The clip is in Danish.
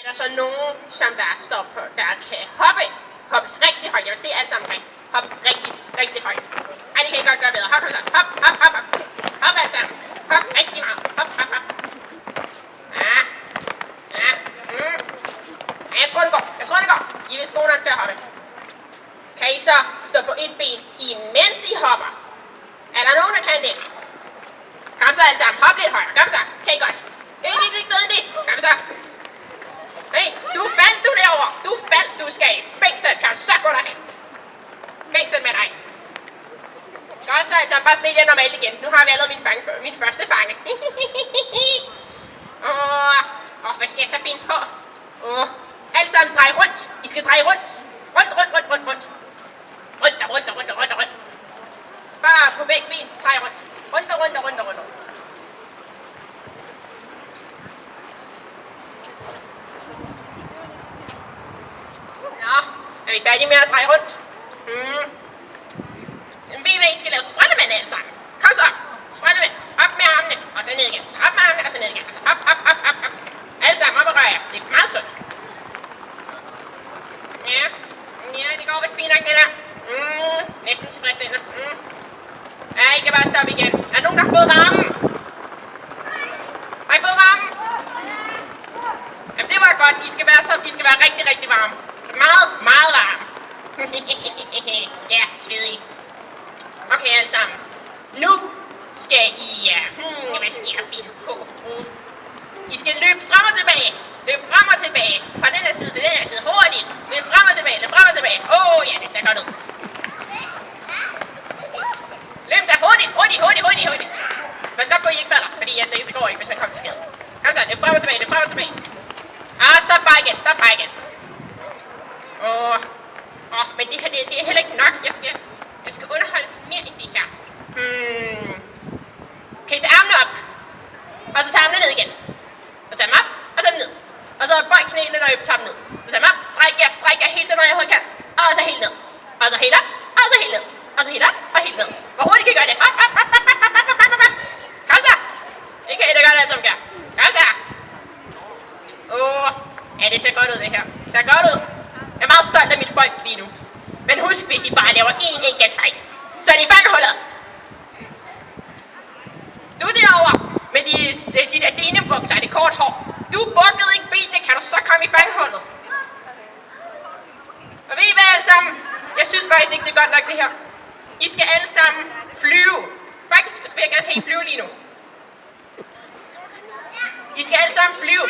Er der så nogen, som der står på, der kan hoppe, hoppe rigtig højt? Jeg vil se alt sammen højt. Hop rigtig, rigtig højt. Ej, det kan I godt gøre bedre. Hop, hop, hop, hop, hop, hop. Hop alt sammen. Hop rigtig meget. Hop, hop, hop. Ja. Ja. Mm. Ja, jeg tror, det går. Jeg tror, det går. I vil vist nok til at hoppe. Kan I så stå på et ben, imens I hopper? Er der nogen, der kan det? Kom så alle sammen. Hop lidt højere. Kom så. Kan I godt? Det er ikke lidt bedre end det. Kom så. Fængsel. Kan suck så gå derhen? Fængsel med dig. Godt så altså. Bare stil jer normalt igen. Nu har vi allerede min, fange, min første fange. Åh, oh, hvad skal jeg så finde på? Åh, oh. alt sammen drej rundt. I skal dreje. Rundt, rundt, rundt, rundt, rundt. Rundt og rundt og rundt og rundt og rundt. Bare på begge ben. Drej rundt. Rundt og rundt og rundt og rundt. Nå, er vi færdige med at dreje rundt? Mm. Ved I hvad, I skal lave sprællemænd alle sammen? Kom så, sprællemænd. Op med armene, og så ned igen. Så op med armene, og så ned igen. Så op, op, op, op, op. Alle sammen op og rør jer. Det er meget sundt. Ja, ja, det går vist fint nok det der. Mm, næsten tilfredsstillende. Mm. Ja, I kan bare stoppe igen. Er der nogen, der har fået varmen? Har I fået varmen? Jamen, det var godt. I skal være, så, I skal være rigtig, rigtig varme. Meget, meget varme. ja, svedig. Okay, alle sammen. Nu skal I... Uh, hmm, hvad skal jeg finde på? Hmm. I skal løbe frem og tilbage. Løb frem og tilbage. Fra den her side til den her side. Hurtigt. Løb frem og tilbage. Løb frem og tilbage. Åh, oh, ja, det ser godt ud. Løb så hurtigt, hurtigt, hurtigt, hurtigt, hurtigt. Pas godt på, at I ikke falder, fordi ja, det, det går ikke, hvis man kommer til skade. Kom så, løb frem og tilbage, løb frem og tilbage. Ah, stop bare igen, stop bare igen. Åh, oh, oh, men det her, det, det er heller ikke nok. Jeg skal underholdes mere end det her. Hmm. Kan I tage armene op? Og så tage armene ned igen. Så tag dem op, og tage dem ned. Og så begynder at når I ned. Så tag mig op, stræk jer, stræk jer helt til, meget jeg overhovedet kan. Og så helt ned. Og så helt op, og så helt ned. Og så helt op, og helt ned. Hvor hurtigt kan I gøre det? Op, op, op, op, op, op, op, op, op. Kom så. Det kan I da godt alle sammen gøre. Kom så. Åh, oh, ja, det ser godt ud det her. Det ser godt ud. Jeg er meget stolt af mit folk lige nu. Men husk, hvis I bare laver én enkelt fejl, så er det fangehullet. Du derovre med de, de, de der denebukser og det kort hår. Du bukkede ikke benene, kan du så komme i fangehullet? Og ved I hvad alle sammen? Jeg synes faktisk ikke, det er godt nok det her. I skal alle sammen flyve. Faktisk vil jeg gerne have I flyve lige nu. I skal alle sammen flyve.